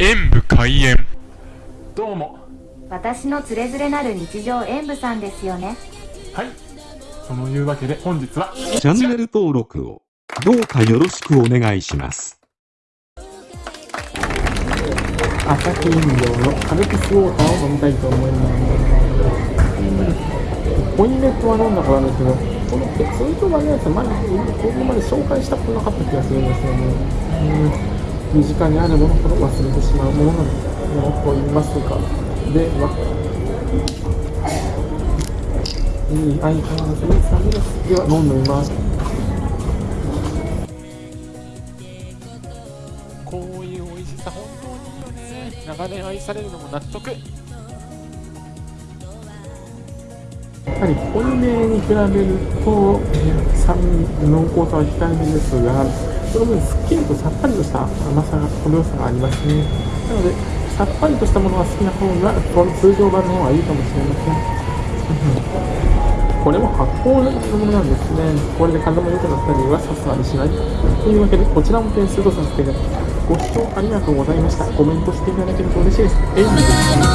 演武開演どうも私のつれづれなる日常演舞さんですよねはいそのいうわけで本日はチャンネル登録をどうかよろしくお願いします。朝日飲料のカルピスウォーターを飲みたいと思います。ポインネットは飲んだことあるんですけど、この通常版のやつ、前にここまで紹介したことなかった気がするんですよね。身近にあるものほど忘れてしまうものなのと言いますが、では、いい相変わらずいい酸味です。では、飲んでみます。こういう美味しさ本当にいいよね長年愛されるのも納得やはり濃いめに比べると、え酸味、濃厚さは控えめですが、その分すっきりとさっぱりとした甘さが、程よさがありますね。なので、さっぱりとしたものが好きな方が、通常版の方がいいかもしれません。これも発酵のものなんですね。これで体も良くなったりはさすがにしない。というわけで、こちらも点数とさせていただきます。ご視聴ありがとうございました。コメントしていただけると嬉しいです。エイミーです。